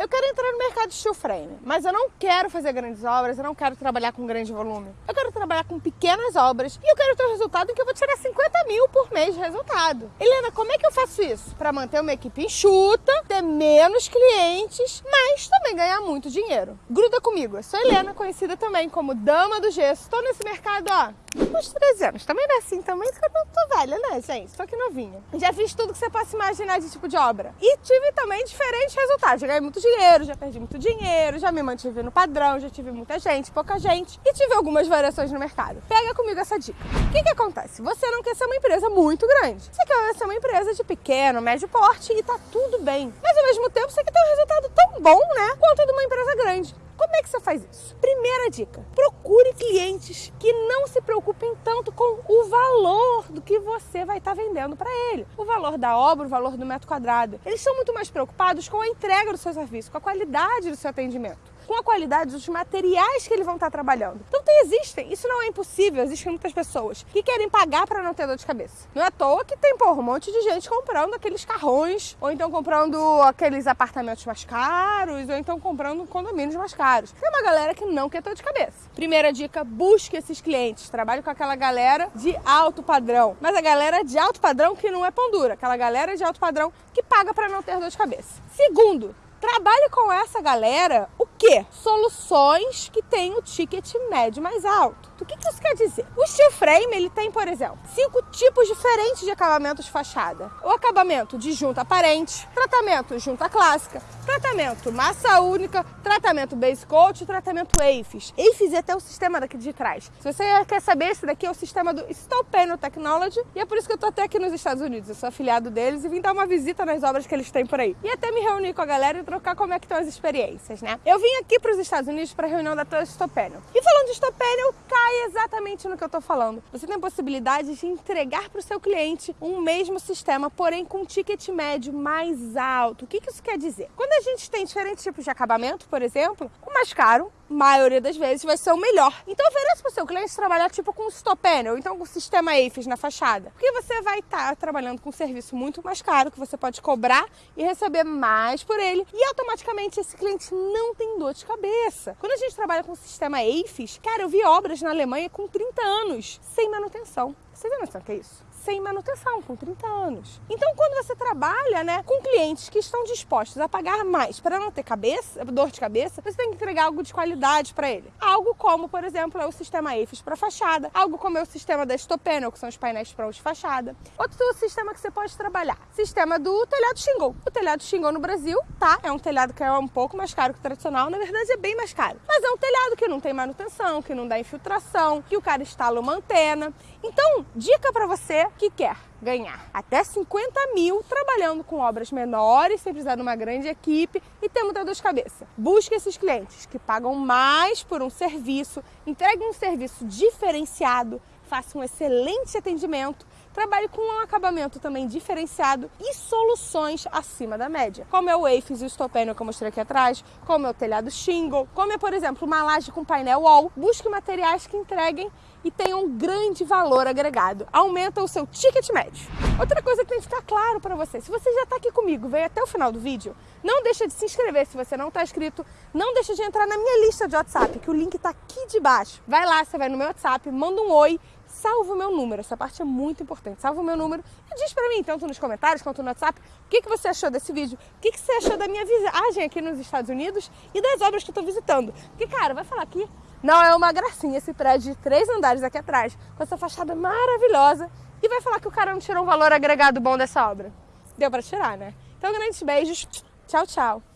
eu quero entrar no mercado de steel frame, mas eu não quero fazer grandes obras, eu não quero trabalhar com grande volume. Eu quero trabalhar com pequenas obras e eu quero ter um resultado em que eu vou tirar 50 mil por mês de resultado. Helena, como é que eu faço isso? Para manter uma equipe enxuta, ter menos clientes, mas também ganhar muito dinheiro. Gruda comigo, eu sou Helena, conhecida também como Dama do Gesso. Estou nesse mercado, ó, uns 13 anos. Também não é assim também, porque eu não tô velha, né, gente? Tô aqui novinha. Já fiz tudo que você possa imaginar de tipo de obra. E tive também diferentes resultados. Ganhei muito dinheiro, já perdi muito dinheiro, já me mantive no padrão, já tive muita gente, pouca gente. E tive algumas variações no mercado. Pega comigo essa dica. O que que acontece? Você não quer ser uma empresa muito grande. Você quer ser uma empresa de pequeno, médio porte e tá tudo bem. Mas ao mesmo tempo você quer ter um resultado tão bom, né? Quanto de uma empresa grande. Como é que você faz isso? Primeira dica: procure clientes que não se preocupem tanto com o valor do que você vai estar vendendo para ele. O valor da obra, o valor do metro quadrado. Eles são muito mais preocupados com a entrega do seu serviço, com a qualidade do seu atendimento com a qualidade dos materiais que eles vão estar trabalhando. Então tem, existem, isso não é impossível, existem muitas pessoas que querem pagar para não ter dor de cabeça. Não é à toa que tem, porra, um monte de gente comprando aqueles carrões, ou então comprando aqueles apartamentos mais caros, ou então comprando condomínios mais caros. Tem uma galera que não quer dor de cabeça. Primeira dica, busque esses clientes, trabalhe com aquela galera de alto padrão. Mas a galera de alto padrão que não é pão dura, aquela galera de alto padrão que paga para não ter dor de cabeça. Segundo, trabalhe com essa galera o quê? Soluções que têm o ticket médio mais alto. O que, que isso quer dizer? O steel frame ele tem, por exemplo, cinco tipos diferentes de acabamentos de fachada. O acabamento de junta aparente, tratamento junta clássica, tratamento massa única, tratamento base coat, tratamento AFIS. AFIS é até o sistema daqui de trás. Se você quer saber, esse daqui é o sistema do Steel Panel Technology e é por isso que eu tô até aqui nos Estados Unidos. Eu sou afiliado deles e vim dar uma visita nas obras que eles têm por aí. E até me reunir com a galera e trocar como é que estão as experiências, né? Eu vim aqui para os Estados Unidos para a reunião da Steel Panel. E falando de Steel Panel, cai exatamente no que eu tô falando. Você tem possibilidade de entregar para o seu cliente um mesmo sistema, porém com um ticket médio mais alto. O que, que isso quer dizer? Quando a gente tem diferentes tipos de acabamento, por exemplo, o mais caro maioria das vezes vai ser o melhor. Então ofereça para o seu cliente trabalhar tipo com stop panel, então com sistema AFIS na fachada. Porque você vai estar tá trabalhando com um serviço muito mais caro que você pode cobrar e receber mais por ele e automaticamente esse cliente não tem dor de cabeça. Quando a gente trabalha com o sistema AFIS, cara, eu vi obras na Alemanha com 30 anos sem manutenção. Você tem noção que é isso? Sem manutenção, com 30 anos. Então, quando você trabalha né, com clientes que estão dispostos a pagar mais para não ter cabeça, dor de cabeça, você tem que entregar algo de qualidade para ele. Algo como, por exemplo, é o sistema EFIS para fachada, algo como é o sistema da Stopeno, que são os painéis prontos de fachada. Outro sistema que você pode trabalhar, sistema do telhado shingle. O telhado shingle no Brasil, tá, é um telhado que é um pouco mais caro que o tradicional, na verdade é bem mais caro. Mas é um telhado que não tem manutenção, que não dá infiltração, que o cara instala uma antena. Então, dica para você que quer ganhar até 50 mil trabalhando com obras menores, sem precisar de uma grande equipe e ter muita dor de cabeça. Busque esses clientes que pagam mais por um serviço, entreguem um serviço diferenciado, façam um excelente atendimento trabalhe com um acabamento também diferenciado e soluções acima da média, como é o AFIS e o Stopênio que eu mostrei aqui atrás, como é o telhado shingle, como é, por exemplo, uma laje com painel wall. Busque materiais que entreguem e tenham um grande valor agregado. Aumenta o seu ticket médio. Outra coisa que tem que ficar claro para você, se você já está aqui comigo, veio até o final do vídeo, não deixa de se inscrever se você não está inscrito, não deixa de entrar na minha lista de WhatsApp, que o link está aqui de baixo. Vai lá, você vai no meu WhatsApp, manda um oi, salva o meu número, essa parte é muito importante, salva o meu número e diz para mim, tanto nos comentários quanto no WhatsApp, o que, que você achou desse vídeo, o que, que você achou da minha viagem aqui nos Estados Unidos e das obras que eu estou visitando. Porque, cara, vai falar aqui não é uma gracinha esse prédio de três andares aqui atrás, com essa fachada maravilhosa, e vai falar que o cara não tirou um valor agregado bom dessa obra. Deu para tirar, né? Então, grandes beijos. Tchau, tchau.